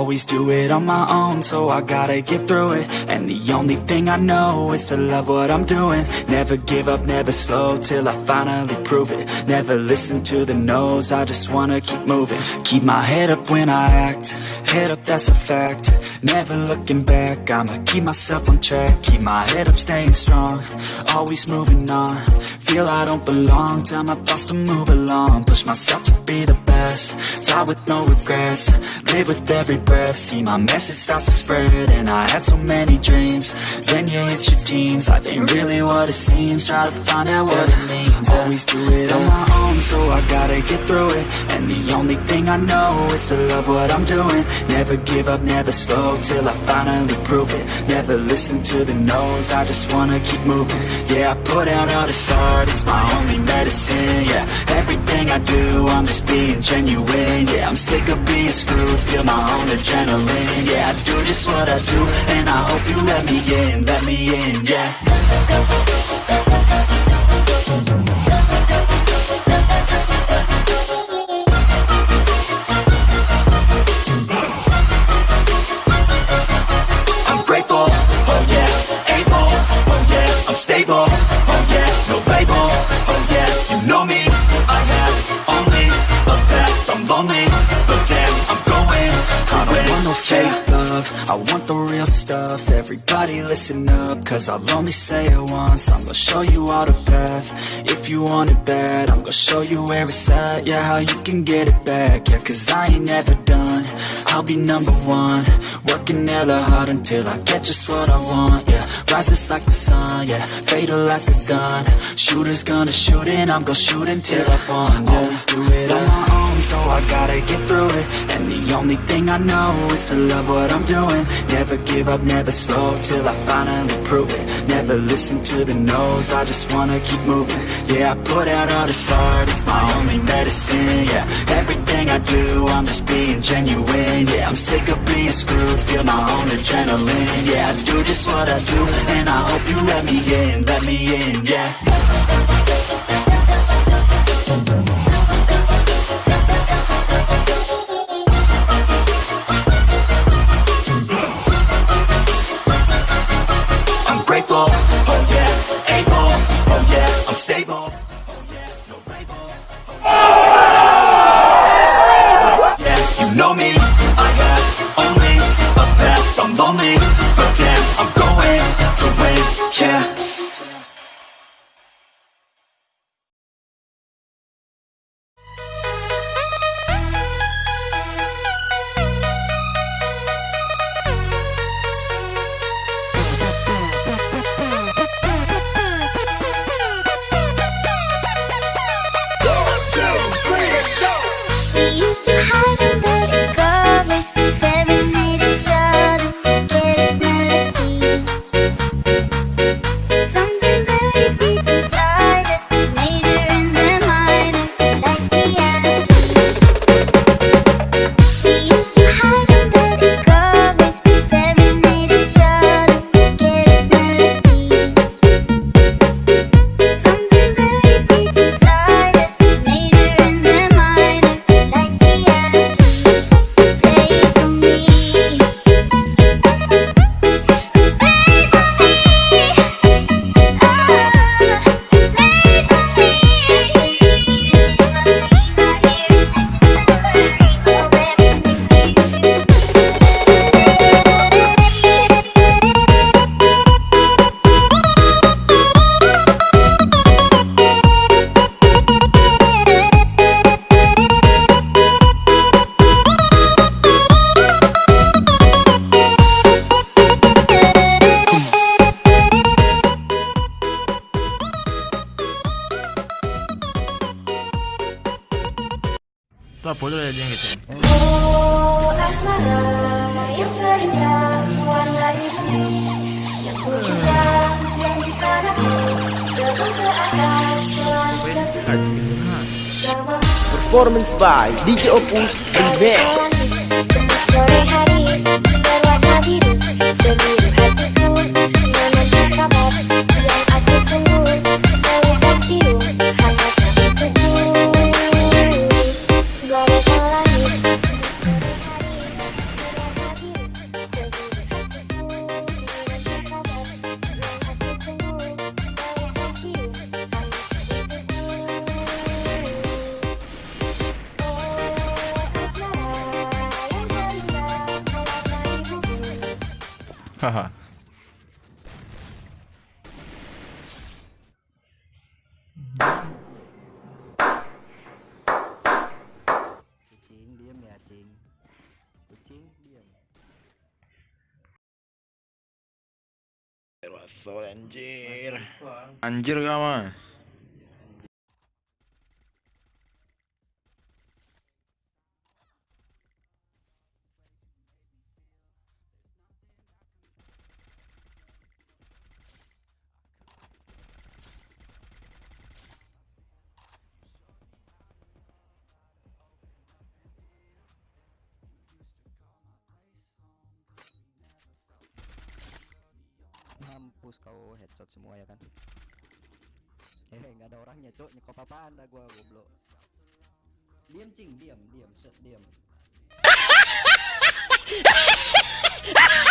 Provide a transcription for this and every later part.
Always do it on my own, so I gotta get through it. And the only thing I know is to love what I'm doing. Never give up, never slow, till I finally prove it. Never listen to the no's, I just wanna keep moving. Keep my head up when I act, head up that's a fact Never looking back, I'ma keep myself on track Keep my head up, staying strong, always moving on. Feel I don't belong, tell my thoughts to move along. Push myself to be the best, die with no regrets Live with every breath, see my message start to spread And I had so many dreams, then you hit your teens Life ain't really what it seems, try to find out what it means Always do it on my own, so I gotta get through it. And the only thing I know is to love what I'm doing. Never give up, never slow, till I finally prove it. Never listen to the no's, I just wanna keep moving. Yeah, I put out all this art, it's my only medicine, yeah. Everything I do, I'm just being genuine, yeah. I'm sick of being screwed, feel my own adrenaline Yeah, I do just what I do, and I hope you let me in, let me in, yeah no fake love, I want the real stuff, everybody listen up, cause I'll only say it once, I'm gonna show you all the path, if you want it bad, I'm gonna show you where it's at, yeah, how you can get it back, yeah, cause I ain't never done, I'll be number one, working hella hard until I get just what I want, yeah, rises like the sun, yeah, fatal like a gun, shooters gonna shoot and I'm gonna shoot until I fall, yeah. always do it on my own, so I gotta get through it, and the only thing I know is to love what I'm doing, never give up, never slow, till I finally prove it, never listen to the no's, I just wanna keep moving, yeah, I put out all this art, it's my only medicine, yeah, everything I do, I'm just being genuine, yeah, I'm sick of being screwed, feel my own adrenaline, yeah, I do just what I do, and I hope you let me in, let me in, yeah. You me, Performance by DJ Opus Remix Haha. Kucing diam ya, cing. Kucing diam. Wasol anjir. Anjir kamu. Mampus kau headshot semua ya kan? Eh, nggak ada orangnya, cok. Nyekop apaan dah gua goblok. Diam, cing, diam, diam, set, diam.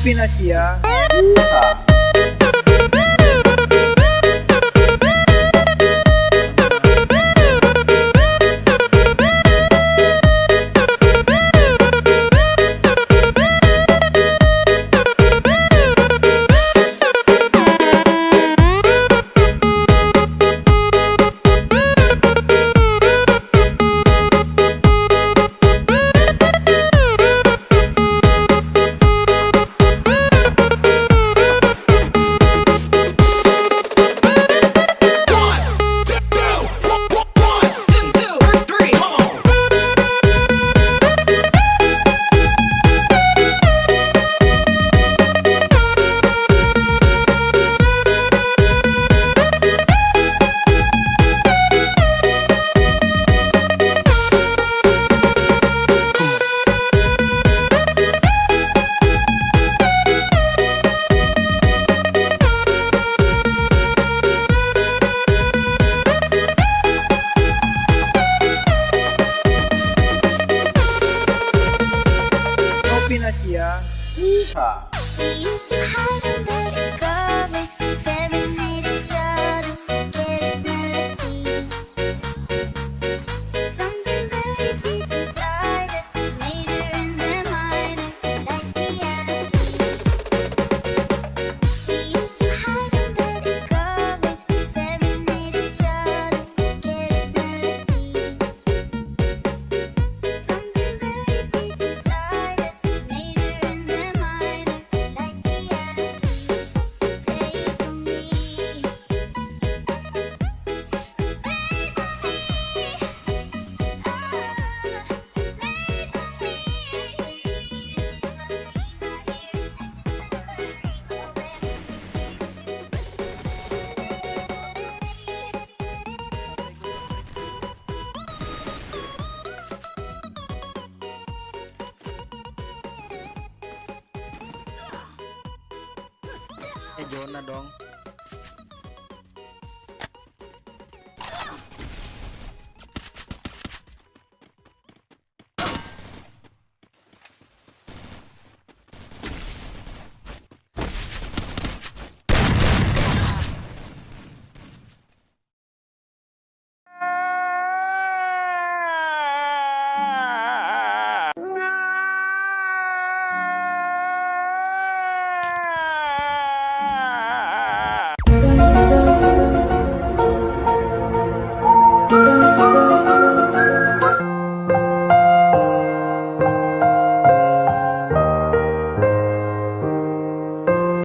Pinasya. Puta. Ah. zona dong.